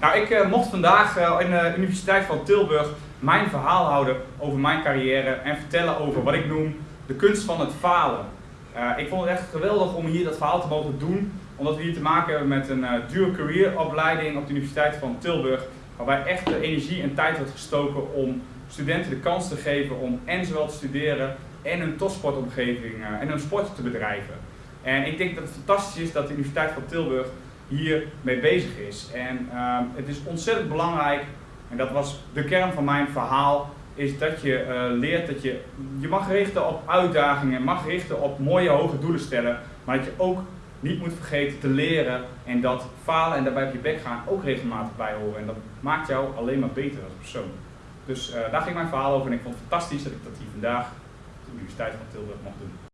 Nou, ik uh, mocht vandaag uh, in de Universiteit van Tilburg mijn verhaal houden over mijn carrière en vertellen over wat ik noem de kunst van het falen. Ik vond het echt geweldig om hier dat verhaal te mogen doen, omdat we hier te maken hebben met een dual career opleiding op de Universiteit van Tilburg, waarbij echt de energie en tijd wordt gestoken om studenten de kans te geven om en zowel te studeren en een topsportomgeving en een sport te bedrijven. En ik denk dat het fantastisch is dat de Universiteit van Tilburg hier mee bezig is. En uh, het is ontzettend belangrijk, en dat was de kern van mijn verhaal, is dat je uh, leert dat je je mag richten op uitdagingen, mag richten op mooie hoge doelen stellen, maar dat je ook niet moet vergeten te leren en dat falen en daarbij op je bek gaan ook regelmatig bij horen. En dat maakt jou alleen maar beter als persoon. Dus uh, daar ging mijn verhaal over en ik vond het fantastisch dat ik dat hier vandaag op de Universiteit van Tilburg mocht doen.